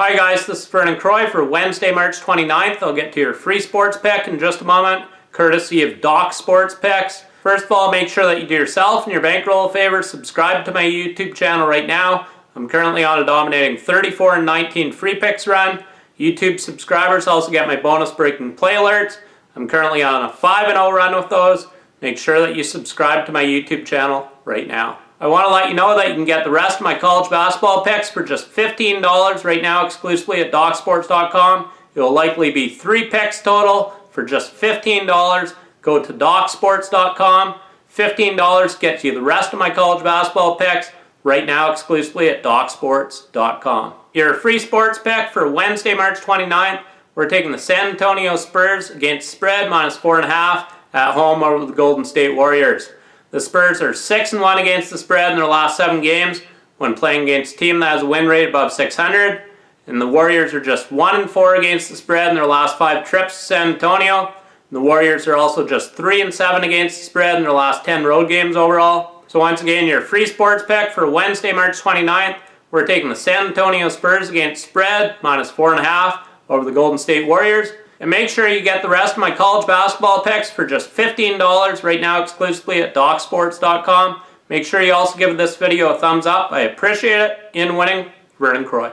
Hi guys, this is Vernon Croy for Wednesday, March 29th. I'll get to your free sports pick in just a moment, courtesy of Doc Sports Picks. First of all, make sure that you do yourself and your bankroll a favor. Subscribe to my YouTube channel right now. I'm currently on a dominating 34 and 19 free picks run. YouTube subscribers also get my bonus breaking play alerts. I'm currently on a 5-0 run with those. Make sure that you subscribe to my YouTube channel right now. I want to let you know that you can get the rest of my college basketball picks for just $15 right now exclusively at DocSports.com. It will likely be three picks total for just $15. Go to DocSports.com. $15 gets you the rest of my college basketball picks right now exclusively at DocSports.com. Your free sports pick for Wednesday, March 29th, we're taking the San Antonio Spurs against spread minus 4.5 at home over the Golden State Warriors. The Spurs are 6 and 1 against the spread in their last 7 games when playing against a team that has a win rate above 600. And the Warriors are just 1 and 4 against the spread in their last 5 trips to San Antonio. The Warriors are also just 3 and 7 against the spread in their last 10 road games overall. So once again, your free sports pick for Wednesday, March 29th, we're taking the San Antonio Spurs against spread, minus 4.5 over the Golden State Warriors. And make sure you get the rest of my college basketball picks for just $15 right now exclusively at DocSports.com. Make sure you also give this video a thumbs up. I appreciate it. In winning, Vernon Croy.